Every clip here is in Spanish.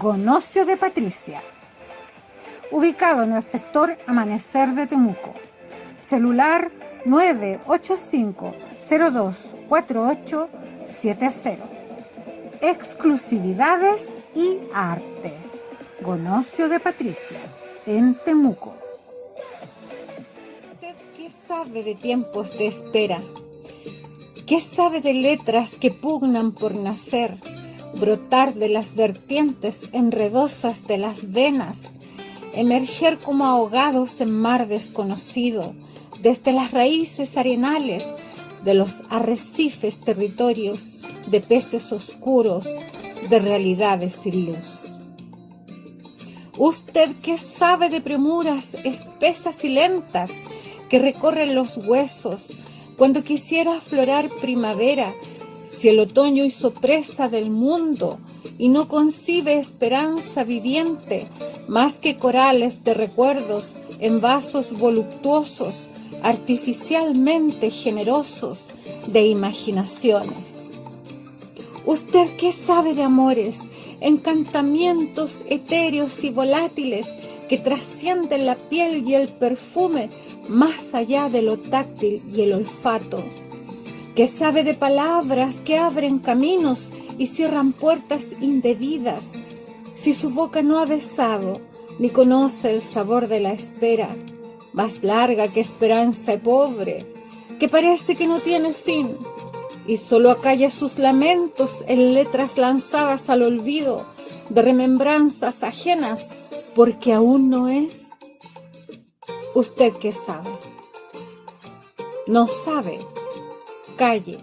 Gonocio de Patricia, ubicado en el sector Amanecer de Temuco. Celular 985-024870. Exclusividades y arte. Gonocio de Patricia, en Temuco. ¿Usted qué sabe de tiempos de espera? ¿Qué sabe de letras que pugnan por nacer? Brotar de las vertientes enredosas de las venas, emerger como ahogados en mar desconocido, desde las raíces arenales de los arrecifes territorios de peces oscuros, de realidades sin luz. Usted que sabe de premuras espesas y lentas que recorren los huesos, cuando quisiera aflorar primavera si el otoño hizo presa del mundo y no concibe esperanza viviente más que corales de recuerdos en vasos voluptuosos, artificialmente generosos de imaginaciones. ¿Usted qué sabe de amores, encantamientos etéreos y volátiles que trascienden la piel y el perfume más allá de lo táctil y el olfato? Que sabe de palabras que abren caminos y cierran puertas indebidas, si su boca no ha besado ni conoce el sabor de la espera, más larga que esperanza y pobre, que parece que no tiene fin, y solo acalla sus lamentos en letras lanzadas al olvido de remembranzas ajenas, porque aún no es. ¿Usted qué sabe? No sabe Calle,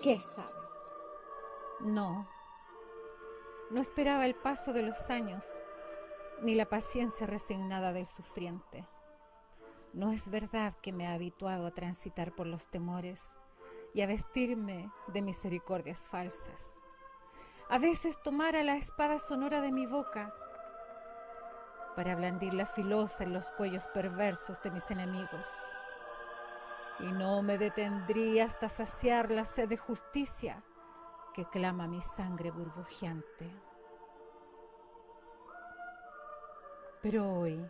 ¿qué sabe? No, no esperaba el paso de los años, ni la paciencia resignada del sufriente. No es verdad que me ha habituado a transitar por los temores y a vestirme de misericordias falsas. A veces tomara la espada sonora de mi boca para blandirla filosa en los cuellos perversos de mis enemigos y no me detendría hasta saciar la sed de justicia que clama mi sangre burbujeante. Pero hoy,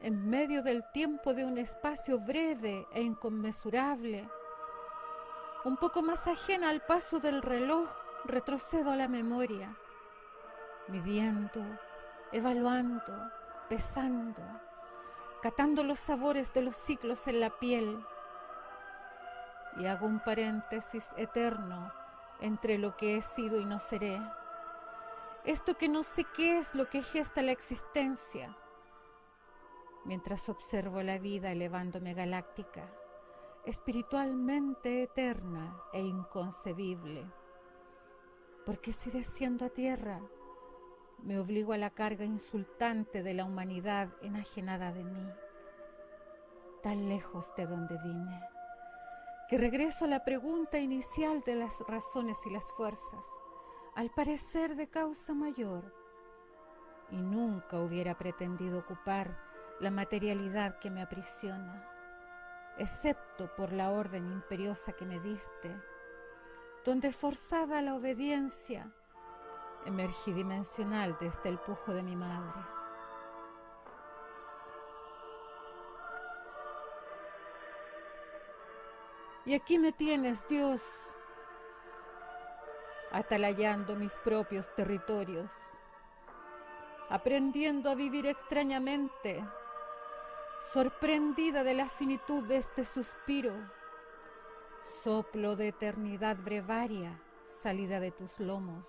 en medio del tiempo de un espacio breve e inconmensurable, un poco más ajena al paso del reloj, retrocedo a la memoria, midiendo, evaluando, pesando, catando los sabores de los ciclos en la piel, y hago un paréntesis eterno entre lo que he sido y no seré. Esto que no sé qué es lo que gesta la existencia, mientras observo la vida elevándome galáctica, espiritualmente eterna e inconcebible. Porque si desciendo a tierra, me obligo a la carga insultante de la humanidad enajenada de mí, tan lejos de donde vine que regreso a la pregunta inicial de las razones y las fuerzas, al parecer de causa mayor, y nunca hubiera pretendido ocupar la materialidad que me aprisiona, excepto por la orden imperiosa que me diste, donde forzada la obediencia, emergí dimensional desde el pujo de mi madre. Y aquí me tienes, Dios, atalayando mis propios territorios, aprendiendo a vivir extrañamente, sorprendida de la finitud de este suspiro, soplo de eternidad brevaria, salida de tus lomos,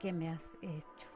que me has hecho.